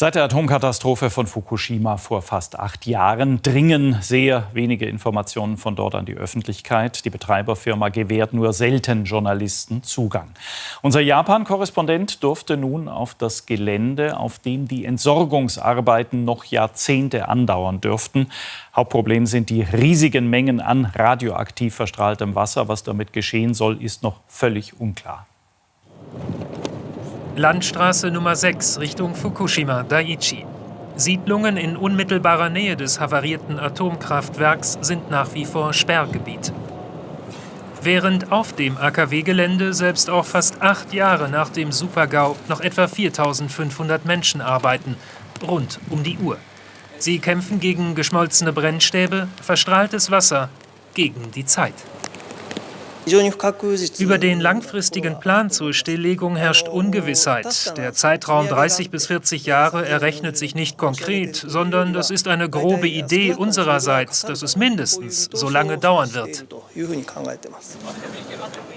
Seit der Atomkatastrophe von Fukushima vor fast acht Jahren dringen sehr wenige Informationen von dort an die Öffentlichkeit. Die Betreiberfirma gewährt nur selten Journalisten Zugang. Unser Japan-Korrespondent durfte nun auf das Gelände, auf dem die Entsorgungsarbeiten noch Jahrzehnte andauern dürften. Hauptproblem sind die riesigen Mengen an radioaktiv verstrahltem Wasser. Was damit geschehen soll, ist noch völlig unklar. Landstraße Nummer 6 Richtung Fukushima, Daiichi. Siedlungen in unmittelbarer Nähe des havarierten Atomkraftwerks sind nach wie vor Sperrgebiet. Während auf dem AKW-Gelände selbst auch fast acht Jahre nach dem Supergau noch etwa 4500 Menschen arbeiten, rund um die Uhr. Sie kämpfen gegen geschmolzene Brennstäbe, verstrahltes Wasser, gegen die Zeit. Über den langfristigen Plan zur Stilllegung herrscht Ungewissheit. Der Zeitraum 30 bis 40 Jahre errechnet sich nicht konkret, sondern das ist eine grobe Idee unsererseits, dass es mindestens so lange dauern wird.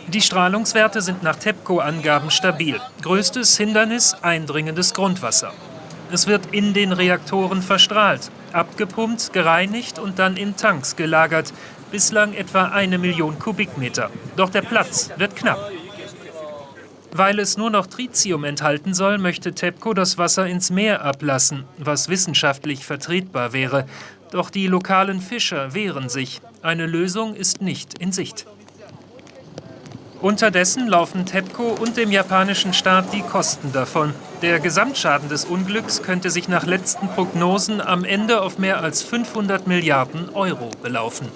Die Strahlungswerte sind nach TEPCO-Angaben stabil. Größtes Hindernis eindringendes Grundwasser. Es wird in den Reaktoren verstrahlt, abgepumpt, gereinigt und dann in Tanks gelagert, bislang etwa eine Million Kubikmeter. Doch der Platz wird knapp. Weil es nur noch Tritium enthalten soll, möchte TEPCO das Wasser ins Meer ablassen, was wissenschaftlich vertretbar wäre. Doch die lokalen Fischer wehren sich. Eine Lösung ist nicht in Sicht. Unterdessen laufen TEPCO und dem japanischen Staat die Kosten davon. Der Gesamtschaden des Unglücks könnte sich nach letzten Prognosen am Ende auf mehr als 500 Milliarden Euro belaufen.